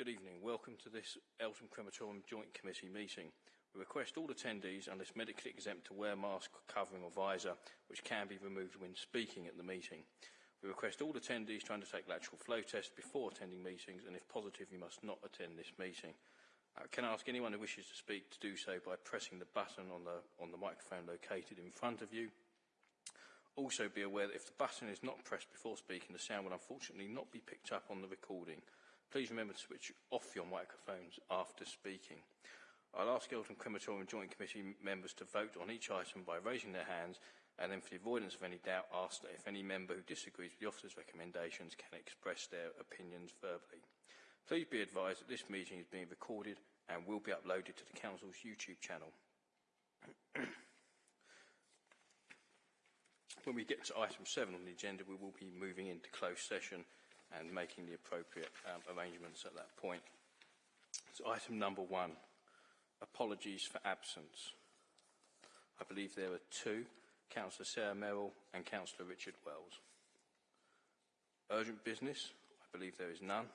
Good evening. Welcome to this Eltham Crematorium Joint Committee meeting. We request all attendees, unless medically exempt, to wear mask, covering or visor, which can be removed when speaking at the meeting. We request all attendees to undertake lateral flow tests before attending meetings, and if positive, you must not attend this meeting. Uh, can I ask anyone who wishes to speak to do so by pressing the button on the, on the microphone located in front of you. Also be aware that if the button is not pressed before speaking, the sound will unfortunately not be picked up on the recording. Please remember to switch off your microphones after speaking. I'll ask Eltham Crematorium Joint Committee members to vote on each item by raising their hands and then for the avoidance of any doubt ask that if any member who disagrees with the officer's recommendations can express their opinions verbally. Please be advised that this meeting is being recorded and will be uploaded to the Council's YouTube channel. when we get to item 7 on the agenda, we will be moving into closed session and making the appropriate um, arrangements at that point. So item number 1, apologies for absence. I believe there are two, Councillor Sarah Merrill and Councillor Richard Wells. Urgent business, I believe there is none.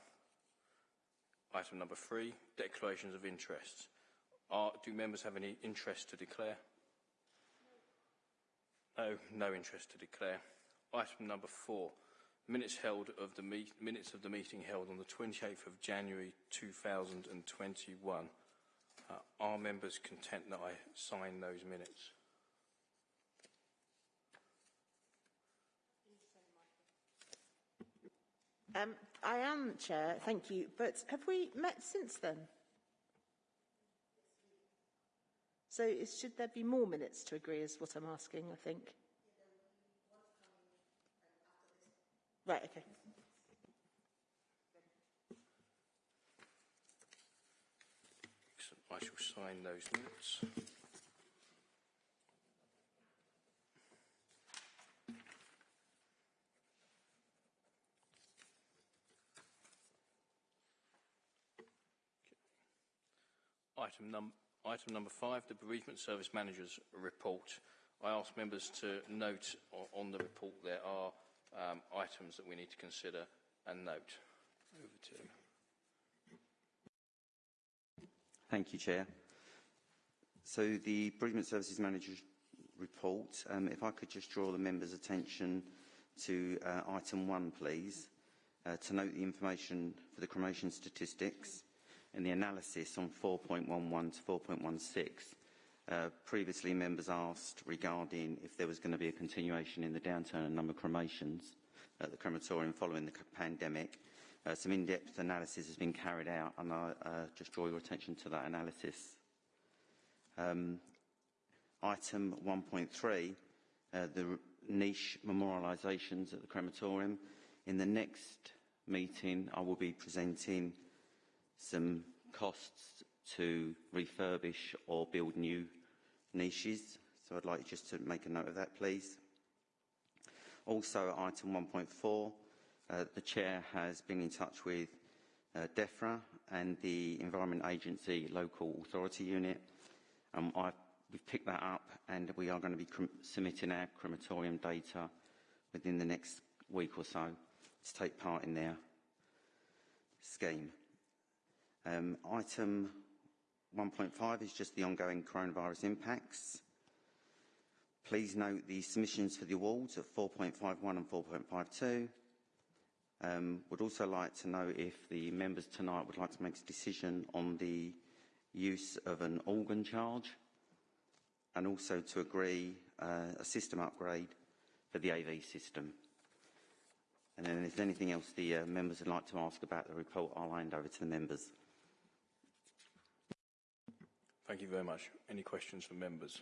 Item number three, declarations of interest. Are, do members have any interest to declare? No, no interest to declare. Item number four, minutes held of the meet, minutes of the meeting held on the 28th of January 2021. Uh, are members content that I sign those minutes? Um, I am, Chair, thank you. But have we met since then? So should there be more minutes to agree is what I'm asking, I think. Right, okay. I shall sign those minutes. Item, num item number five, the Bereavement Service Manager's report. I ask members to note on the report there are um, items that we need to consider and note. Over to you. Thank you, Chair. So the Bereavement Services Manager's report, um, if I could just draw the members' attention to uh, item one, please, uh, to note the information for the cremation statistics and the analysis on 4.11 to 4.16. Uh, previously, members asked regarding if there was going to be a continuation in the downturn in number of cremations at the crematorium following the pandemic. Uh, some in-depth analysis has been carried out, and I uh, just draw your attention to that analysis. Um, item 1.3, uh, the niche memorialisations at the crematorium. In the next meeting, I will be presenting some costs to refurbish or build new niches. So I'd like just to make a note of that, please. Also, item 1.4, uh, the Chair has been in touch with uh, DEFRA and the Environment Agency Local Authority Unit. Um, I've, we've picked that up and we are going to be submitting our crematorium data within the next week or so to take part in their scheme. Um, item 1.5 is just the ongoing coronavirus impacts. Please note the submissions for the awards at 4.51 and 4.52. Um, would also like to know if the members tonight would like to make a decision on the use of an organ charge and also to agree uh, a system upgrade for the AV system. And then if there's anything else the uh, members would like to ask about the report, I'll hand over to the members. Thank you very much. Any questions from members?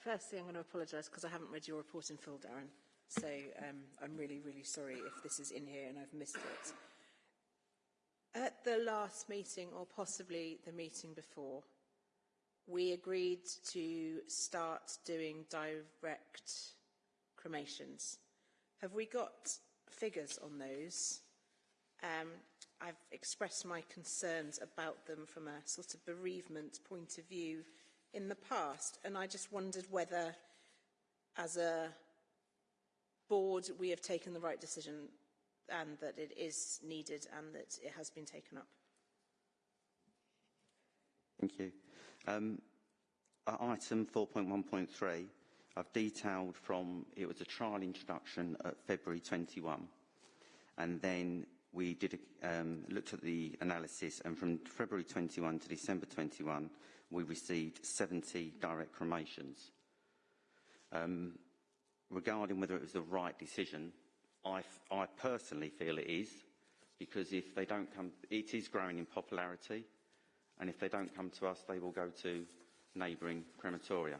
Firstly, I'm going to apologise because I haven't read your report in full, Darren. So um, I'm really, really sorry if this is in here and I've missed it. At the last meeting, or possibly the meeting before, we agreed to start doing direct cremations. Have we got figures on those. Um, I've expressed my concerns about them from a sort of bereavement point of view in the past, and I just wondered whether, as a board, we have taken the right decision and that it is needed and that it has been taken up. Thank you. Um, item 4.1.3, I've detailed from, it was a trial introduction at February 21, and then we did um, looked at the analysis, and from February 21 to December 21, we received 70 direct cremations. Um, regarding whether it was the right decision, I, I personally feel it is, because if they don't come, it is growing in popularity, and if they don't come to us, they will go to neighbouring crematoria.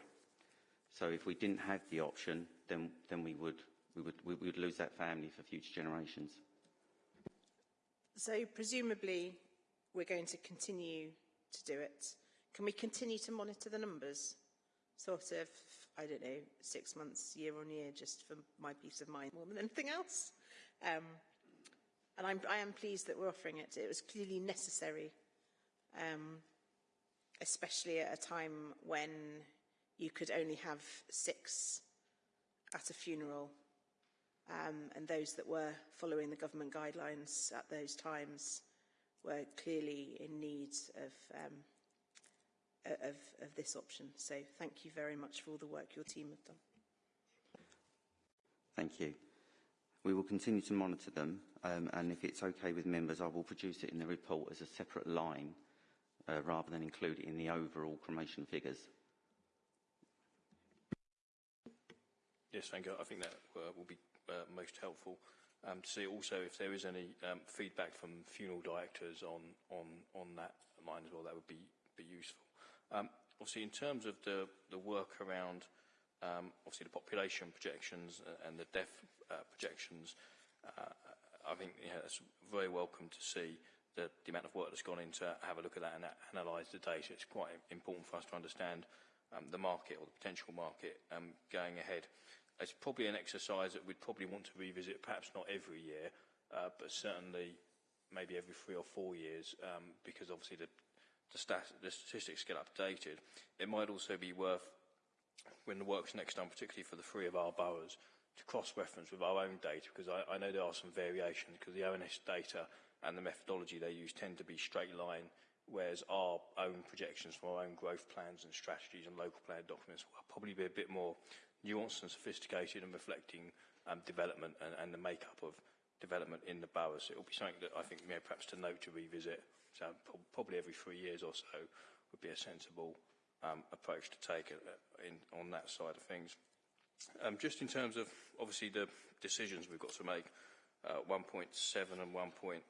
So if we didn't have the option, then, then we, would, we, would, we would lose that family for future generations. So presumably we're going to continue to do it. Can we continue to monitor the numbers? Sort of, I don't know, six months, year on year, just for my peace of mind more than anything else. Um, and I'm, I am pleased that we're offering it. It was clearly necessary, um, especially at a time when you could only have six at a funeral um, and those that were following the government guidelines at those times were clearly in need of, um, of, of this option. So thank you very much for all the work your team have done. Thank you. We will continue to monitor them, um, and if it's okay with members, I will produce it in the report as a separate line, uh, rather than include it in the overall cremation figures. Yes, thank you. I think that uh, will be uh, most helpful. Um, to see also if there is any um, feedback from funeral directors on, on, on that line as well, that would be, be useful. Um, obviously, in terms of the, the work around um, obviously the population projections and the death uh, projections, uh, I think yeah, it's very welcome to see the, the amount of work that's gone into have a look at that and analyse the data. It's quite important for us to understand um, the market or the potential market um, going ahead. It's probably an exercise that we'd probably want to revisit, perhaps not every year, uh, but certainly maybe every three or four years, um, because obviously the, the, stat the statistics get updated. It might also be worth, when the work's next done, particularly for the three of our boroughs, to cross-reference with our own data, because I, I know there are some variations, because the ONS data and the methodology they use tend to be straight line, whereas our own projections from our own growth plans and strategies and local plan documents will probably be a bit more nuanced and sophisticated and reflecting um, development and, and the makeup of development in the boroughs. So it will be something that I think know, perhaps to note to revisit. So probably every three years or so would be a sensible um, approach to take uh, in, on that side of things. Um, just in terms of obviously the decisions we've got to make, uh, 1.7 and 1.8.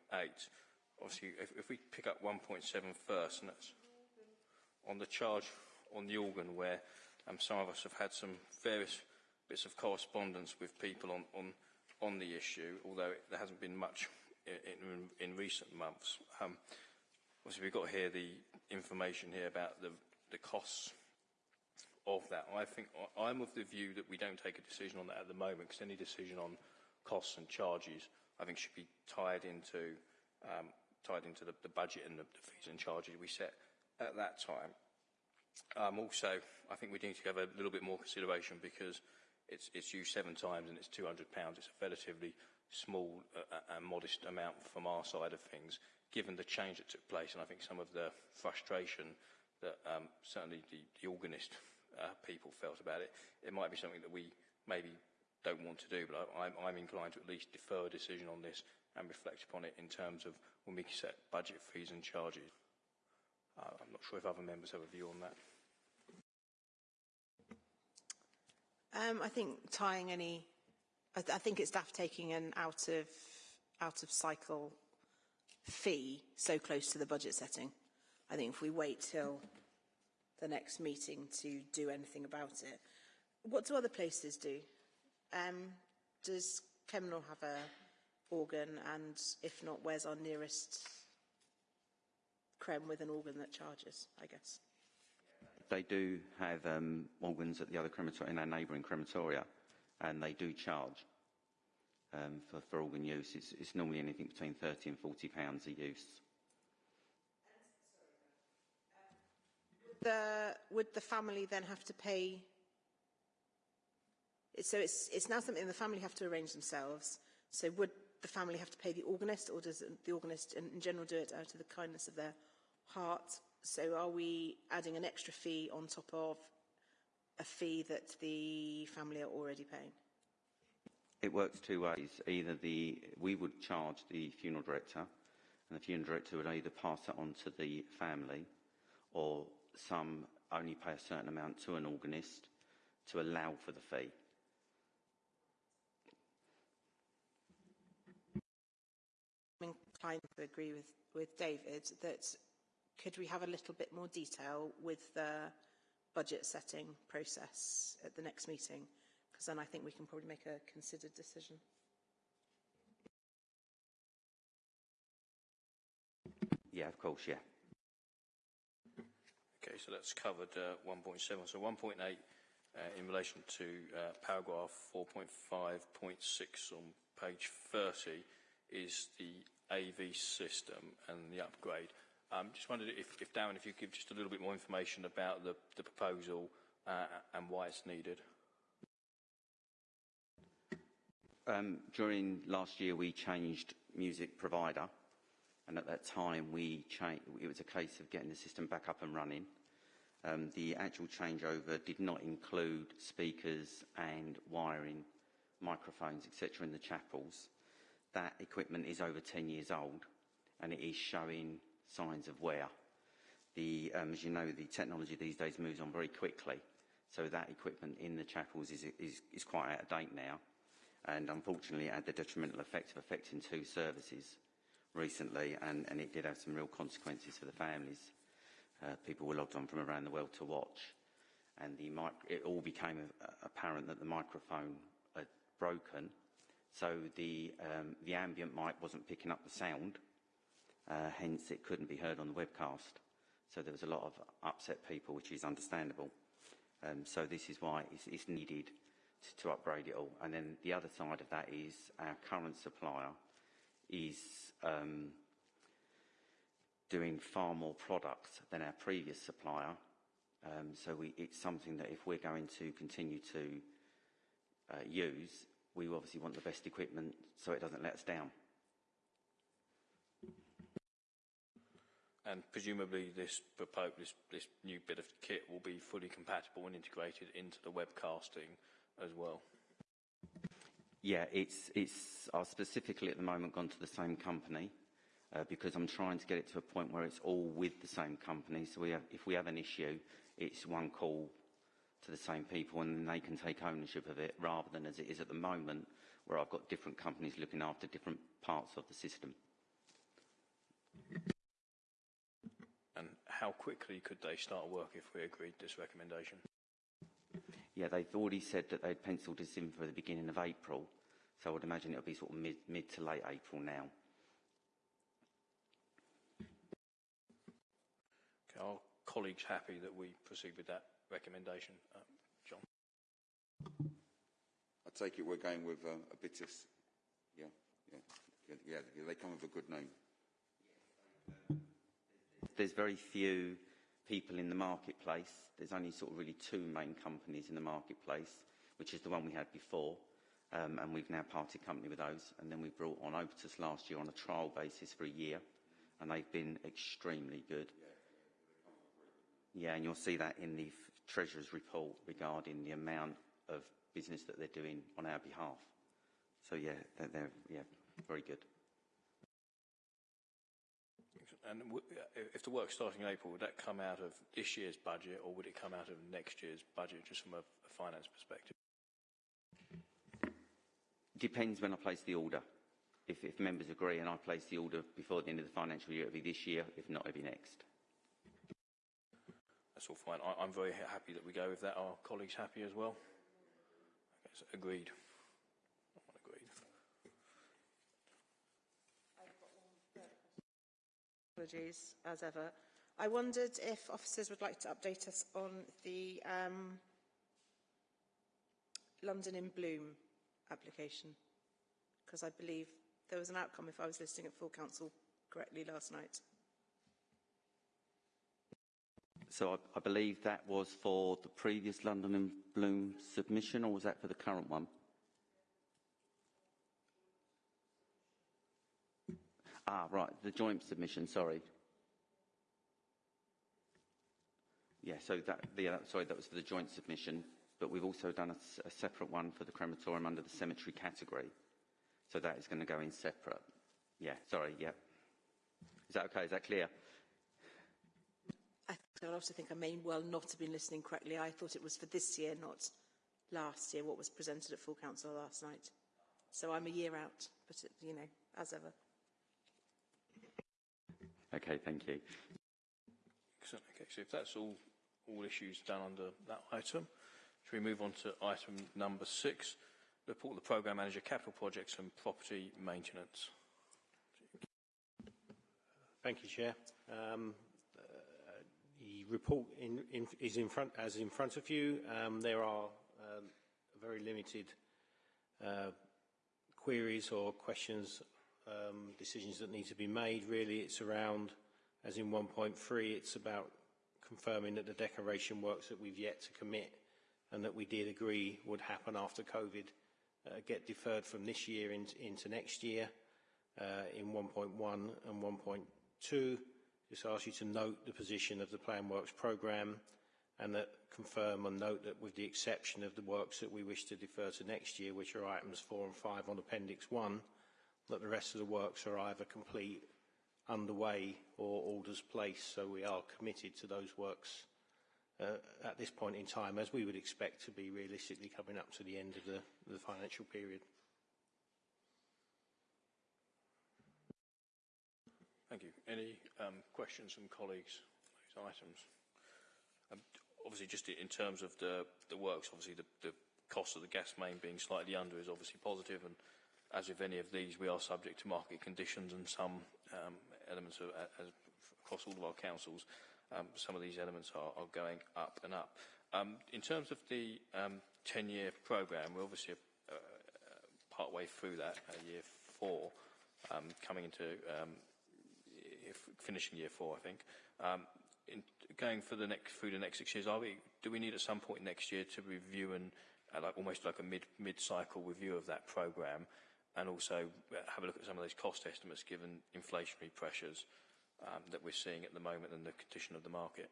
Obviously, if, if we pick up 1.7 first, and that's on the charge on the organ where um, some of us have had some various bits of correspondence with people on, on, on the issue, although there hasn't been much in, in, in recent months. Um, obviously, we've got here the information here about the, the costs of that. I think I'm of the view that we don't take a decision on that at the moment, because any decision on costs and charges, I think, should be tied into um, tied into the, the budget and the, the fees and charges we set at that time. Um, also, I think we need to have a little bit more consideration because it's, it's used seven times and it's £200. It's a relatively small uh, uh, and modest amount from our side of things, given the change that took place. And I think some of the frustration that um, certainly the, the organist uh, people felt about it, it might be something that we maybe don't want to do, but I, I'm, I'm inclined to at least defer a decision on this and reflect upon it in terms of when we set budget fees and charges. Uh, I'm not sure if other members have a view on that. Um, I think tying any, I, th I think it's daft taking an out of out of cycle fee so close to the budget setting. I think if we wait till the next meeting to do anything about it, what do other places do? Um, does Kemnal have a organ, and if not, where's our nearest creme with an organ that charges? I guess they do have um, organs at the other crematoria, in our neighbouring crematoria, and they do charge um, for, for organ use. It's, it's normally anything between 30 and 40 pounds a use. The, would the family then have to pay So it's, it's now something the family have to arrange themselves. So would the family have to pay the organist or does the organist in, in general do it out of the kindness of their heart? So are we adding an extra fee on top of a fee that the family are already paying? It works two ways. Either the we would charge the funeral director, and the funeral director would either pass it on to the family, or some only pay a certain amount to an organist to allow for the fee. I'm inclined to agree with, with David that could we have a little bit more detail with the budget setting process at the next meeting? Because then I think we can probably make a considered decision. Yeah, of course, yeah. Okay, so that's covered uh, 1.7. So 1.8 uh, in relation to uh, paragraph 4.5.6 on page 30 is the AV system and the upgrade. Um, just wondered if, if Darren, if you could give just a little bit more information about the, the proposal uh, and why it's needed. Um, during last year, we changed music provider, and at that time, we it was a case of getting the system back up and running. Um, the actual changeover did not include speakers and wiring, microphones, etc., in the chapels. That equipment is over 10 years old, and it is showing signs of wear. The, um, as you know, the technology these days moves on very quickly, so that equipment in the chapels is, is, is quite out of date now. And unfortunately it had the detrimental effect of affecting two services recently and, and it did have some real consequences for the families. Uh, people were logged on from around the world to watch. And it all became apparent that the microphone had broken. So the, um, the ambient mic wasn't picking up the sound uh, hence it couldn't be heard on the webcast. So there was a lot of upset people which is understandable. Um, so this is why it's, it's needed to, to upgrade it all. And then the other side of that is our current supplier is um, doing far more products than our previous supplier. Um, so we, it's something that if we're going to continue to uh, use, we obviously want the best equipment so it doesn't let us down. And presumably this, propo- this, this new bit of kit will be fully compatible and integrated into the webcasting as well. Yeah, it's, it's uh, specifically at the moment gone to the same company uh, because I'm trying to get it to a point where it's all with the same company. So we have, if we have an issue, it's one call to the same people and they can take ownership of it rather than as it is at the moment where I've got different companies looking after different parts of the system. And how quickly could they start work if we agreed this recommendation? Yeah, they've already said that they'd penciled this in for the beginning of April. So I would imagine it'll be sort of mid, mid to late April now. Okay, are colleagues happy that we proceed with that recommendation? Uh, John? I take it we're going with uh, a bit of, yeah, yeah, yeah, yeah, they come with a good name. There's very few people in the marketplace. There's only sort of really two main companies in the marketplace, which is the one we had before. Um, and we've now parted company with those. And then we brought on Obitus last year on a trial basis for a year. And they've been extremely good. Yeah, and you'll see that in the Treasurer's report regarding the amount of business that they're doing on our behalf. So yeah, they're, they're yeah, very good. And w- if the work's starting in April, would that come out of this year's budget or would it come out of next year's budget, just from a, a finance perspective? Depends when I place the order. If, if members agree and I place the order before the end of the financial year, it'll be this year. If not, it'll be next. That's all fine. I, I'm very happy that we go with that. Are colleagues happy as well? Okay, so. Agreed. Apologies, as ever. I wondered if officers would like to update us on the um, London in Bloom application, because I believe there was an outcome if I was listening at full council correctly last night. So I, I believe that was for the previous London in Bloom submission, or was that for the current one? Ah, right, the joint submission, sorry. Yeah, so that, yeah, sorry, that was for the joint submission, but we've also done a separate one for the crematorium under the cemetery category. So that is going to go in separate. Yeah, sorry, yeah. Is that okay? Is that clear? I I also think I may well not have been listening correctly. I thought it was for this year, not last year, what was presented at full council last night. So I'm a year out, but, it, you know, as ever. Okay, thank you. Excellent. Okay, so if that's all, all issues done under that item, should we move on to item number six, report of the programme manager, capital projects and property maintenance. Thank you, Chair. Um, uh, The report in, in, is in front, as in front of you. Um, there are um, very limited uh, queries or questions, um, decisions that need to be made. Really, it's around, as in 1.3, it's about confirming that the decoration works that we've yet to commit and that we did agree would happen after COVID uh, get deferred from this year into, into next year uh, in 1.1 and 1.2. Just ask you to note the position of the Plan Works programme and that confirm and note that with the exception of the works that we wish to defer to next year, which are items 4 and 5 on Appendix 1, that the rest of the works are either complete, underway or orders placed. So we are committed to those works uh, at this point in time, as we would expect to be realistically coming up to the end of the, the financial period. Thank you. Any um, questions from colleagues on these items? Um, obviously, just in terms of the, the works, obviously the, the cost of the gas main being slightly under is obviously positive, and as with any of these, we are subject to market conditions and some um, elements of, as, across all of our councils, um, some of these elements are, are going up and up. Um, in terms of the um, 10-year programme, we're obviously uh, uh, part way through that, uh, year four, um, coming into um, finishing year four, I think. Um, in, going for the next through the next six years, are we? Do we need at some point next year to review and uh, like almost like a mid mid cycle review of that program, and also uh, have a look at some of those cost estimates given inflationary pressures um, that we're seeing at the moment and the condition of the market?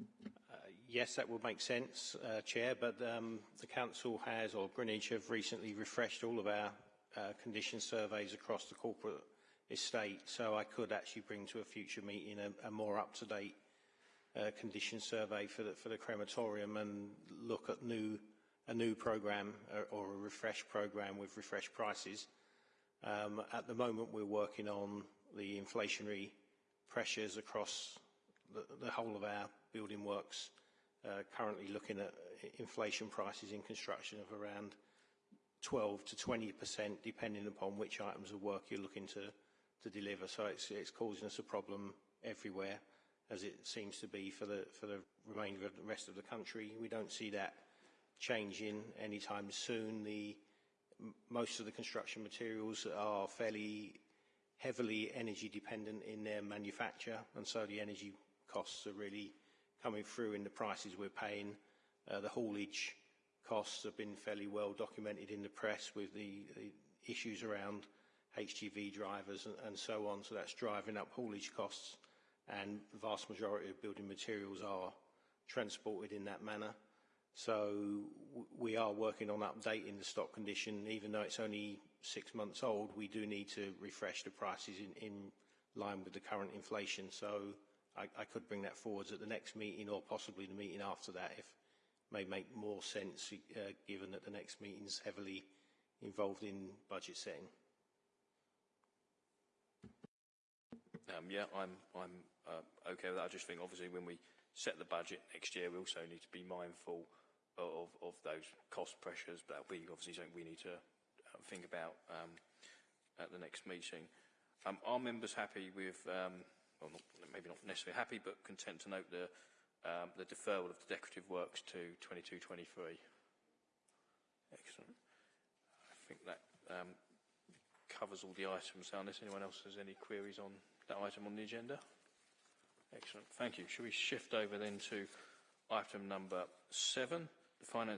Uh, Yes, that would make sense, uh, Chair, but um, the Council has, or Greenwich have recently refreshed all of our uh, condition surveys across the corporate estate, so I could actually bring to a future meeting a, a more up-to-date uh, condition survey for the, for the crematorium and look at new, a new programme or, or a refreshed programme with refreshed prices. Um, at the moment, we're working on the inflationary pressures across the, the whole of our building works, uh, currently looking at inflation prices in construction of around 12 to 20 percent, depending upon which items of work you're looking to, to deliver. So it's, it's causing us a problem everywhere, as it seems to be for the, for the remainder of the rest of the country. We don't see that changing anytime soon. The, most of the construction materials are fairly heavily energy dependent in their manufacture, and so the energy costs are really coming through in the prices we're paying. Uh, the haulage costs have been fairly well documented in the press with the, issues around HGV drivers and, and so on, so that's driving up haulage costs, and the vast majority of building materials are transported in that manner. So we are working on updating the stock condition, even though it's only six months old, we do need to refresh the prices in, in line with the current inflation. So I, could bring that forwards at the next meeting or possibly the meeting after that if may make more sense, uh, given that the next meeting's heavily involved in budget setting. Um, yeah, I'm, I'm uh, okay with that. I just think obviously when we set the budget next year, we also need to be mindful of, of those cost pressures. That'll be obviously something we need to uh, think about um, at the next meeting. Um, are members happy with, um, well, not, maybe not necessarily happy, but content to note the, um, the deferral of the decorative works to 22-23? Excellent. I think that um, covers all the items. Unless anyone else has any queries on that item on the agenda? Excellent. Thank you. Shall we shift over then to item number seven, the finance